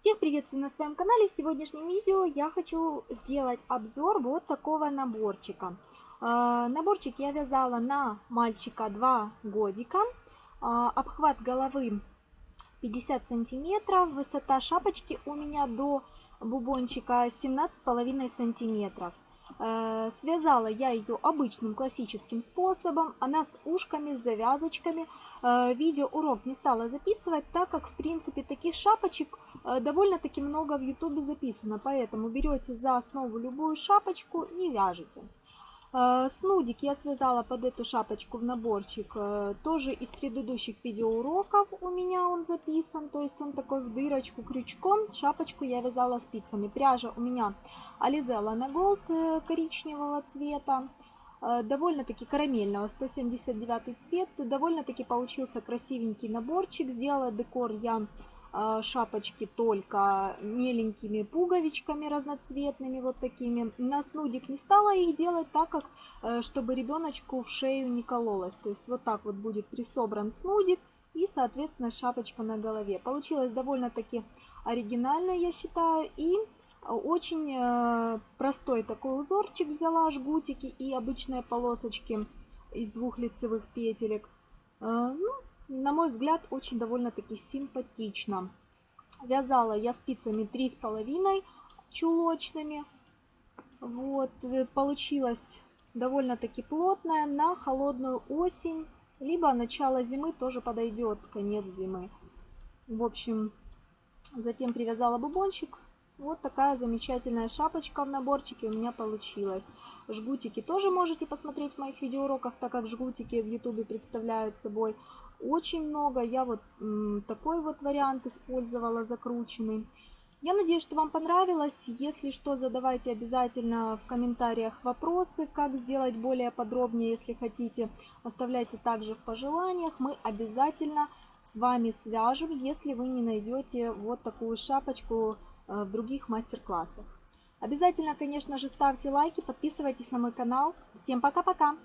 Всех приветствую на своем канале. В сегодняшнем видео я хочу сделать обзор вот такого наборчика. Э, наборчик я вязала на мальчика 2 годика. Э, обхват головы 50 сантиметров. Высота шапочки у меня до бубончика 17,5 сантиметров. Э, связала я ее обычным классическим способом, она с ушками, с завязочками. Э, видеоурок не стала записывать, так как в принципе таких шапочек довольно-таки много в ютубе записано. Поэтому берете за основу любую шапочку и вяжете. Э, снудик я связала под эту шапочку в наборчик э, тоже из предыдущих видеоуроков у меня он записан. То есть он такой в дырочку крючком. Шапочку я вязала спицами. Пряжа у меня Alizella на э, коричневого цвета. Довольно-таки карамельного, 179 цвет. Довольно-таки получился красивенький наборчик. Сделала декор я шапочки только меленькими пуговичками разноцветными вот такими. На снудик не стала их делать, так как, э, чтобы ребеночку в шею не кололась. То есть вот так вот будет присобран снудик и, соответственно, шапочка на голове. Получилось довольно-таки оригинально, я считаю, и очень э, простой такой узорчик взяла, жгутики и обычные полосочки из двух лицевых петелек. Э, ну, на мой взгляд, очень довольно-таки симпатично. Вязала я спицами 3,5 чулочными. Вот, э, получилось довольно-таки плотная на холодную осень, либо начало зимы тоже подойдет, конец зимы. В общем, затем привязала бубончик. Вот такая замечательная шапочка в наборчике у меня получилась. Жгутики тоже можете посмотреть в моих видеоуроках, так как жгутики в ютубе представляют собой очень много. Я вот такой вот вариант использовала, закрученный. Я надеюсь, что вам понравилось. Если что, задавайте обязательно в комментариях вопросы, как сделать более подробнее, если хотите. Оставляйте также в пожеланиях. Мы обязательно с вами свяжем, если вы не найдете вот такую шапочку в других мастер-классах. Обязательно, конечно же, ставьте лайки, подписывайтесь на мой канал. Всем пока-пока!